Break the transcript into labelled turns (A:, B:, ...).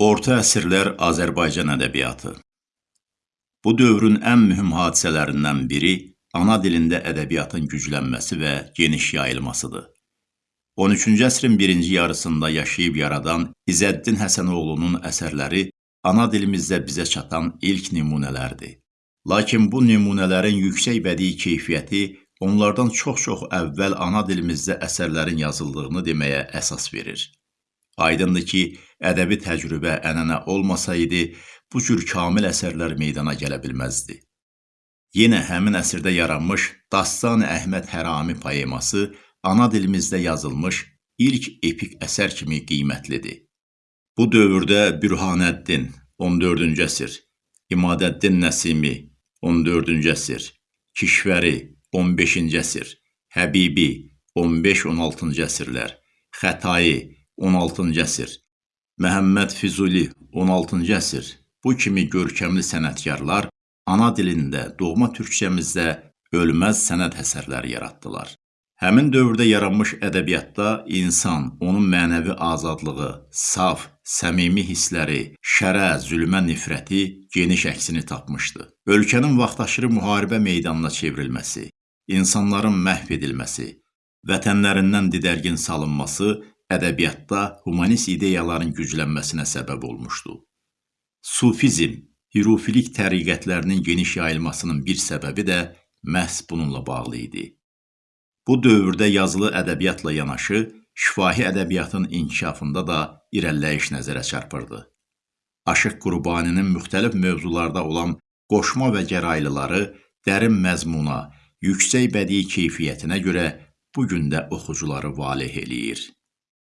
A: Orta əsrlər Azərbaycan ədəbiyyatı. Bu dövrün ən mühüm hadisələrindən biri ana dilində ədəbiyyatın güclənməsi və geniş yayılmasıdır. 13-cü əsrin birinci yarısında yaşayıb yaradan İzzəddin Həsənoğlunun əsərləri ana dilimizdə bizə çatan ilk nümunələrdir. Lakin bu nümunələrin yüksək bədii keyfiyyəti onlardan çox-çox əvvəl ana dilimizdə əsərlərin yazıldığını deməyə əsas verir. Aydındır ki, ədəbi təcrübə, ənənə olmasaydı, bu cür kamil əsərlər meydana gələ bilməzdi. Yenə həmin əsrdə yaranmış Dastan Əhməd Hərami poeması ana dilimizdə yazılmış ilk epik əsər kimi qiymətlidir. Bu dövrdə Bürhanəddin 14-cü əsr, İmadəddin Nəsimi 14-cü əsr, Kişvəri 15-ci əsr, Həbibi 15-16-cı əsrlər, Xətai 16-cı əsr, Məhəmməd Füzuli 16-cı əsr bu kimi görkəmli sənətkarlar ana dilində, doğma türkçəmizdə ölməz sənət əsərləri yaratdılar. Həmin dövrdə yaranmış ədəbiyyatda insan, onun mənəvi azadlığı, saf, səmimi hissləri, şərə, zülmə nifrəti geniş əksini tapmışdı. Ölkənin vaxtaşırı müharibə meydanına çevrilməsi, insanların məhv edilməsi, vətənlərindən didərgin salınması ədəbiyyatda humanist ideyaların güclənməsinə səbəb olmuşdu. Sufizm, hirufilik təriqətlərinin geniş yayılmasının bir səbəbi də məhz bununla bağlı idi. Bu dövrdə yazılı ədəbiyyatla yanaşı, şifahi ədəbiyyatın inkişafında da irəliləyiş nəzərə çarpırdı. Aşıq Qurbaninin müxtəlif mövzularda olan qoşma və gəraylıları dərin məzmuna, yüksək bədii keyfiyyətinə görə bu gün də oxucuları valeh eləyir.